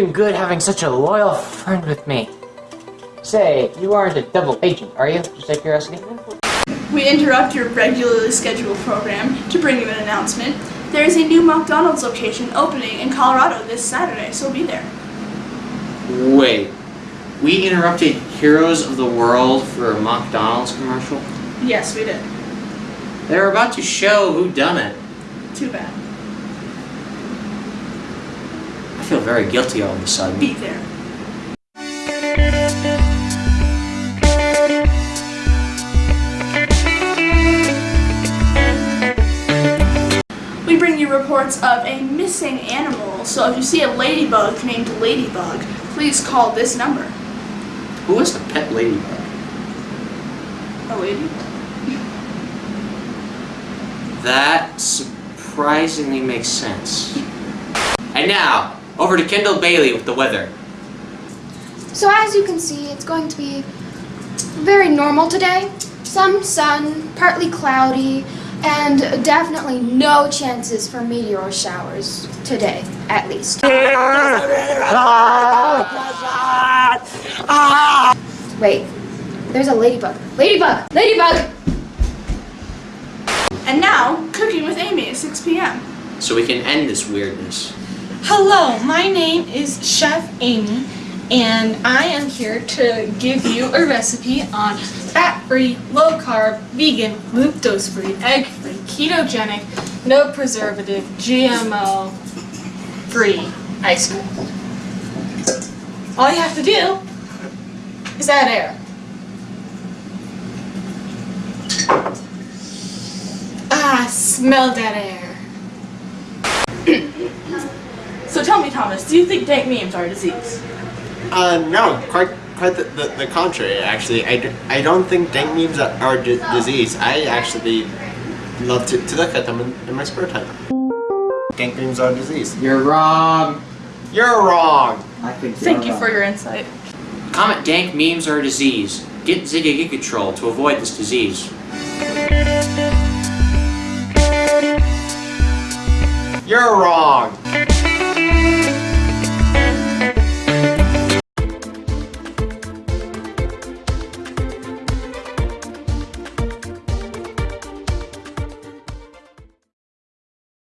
been good having such a loyal friend with me. Say, you aren't a double agent, are you? Just out of curiosity. We interrupt your regularly scheduled program to bring you an announcement. There is a new McDonald's location opening in Colorado this Saturday, so be there. Wait. We interrupted Heroes of the World for a McDonald's commercial? Yes, we did. They were about to show who done it. Too bad. I feel very guilty all of a sudden. Be there. We bring you reports of a missing animal, so if you see a ladybug named Ladybug, please call this number. Who is the pet ladybug? A lady? That surprisingly makes sense. And now, over to Kendall Bailey with the weather. So as you can see, it's going to be very normal today. Some sun, partly cloudy, and definitely no chances for meteor showers today, at least. Wait, there's a ladybug. Ladybug! Ladybug! And now, cooking with Amy at 6 p.m. So we can end this weirdness. Hello, my name is Chef Amy, and I am here to give you a recipe on fat-free, low-carb, vegan, lactose-free, egg-free, ketogenic, no preservative, GMO-free ice cream. All you have to do is add air. Ah, smell that air. So tell me, Thomas, do you think dank memes are a disease? Uh, no, quite quite the, the, the contrary, actually. I, d- I don't think dank memes are, are a disease. I actually love to, to look at them in, in my spare time. Dank memes are a disease. You're wrong. You're wrong! I think Thank you for your insight. Comment dank memes are a disease. Get Ziggy Gigatrol to avoid this disease. You're wrong!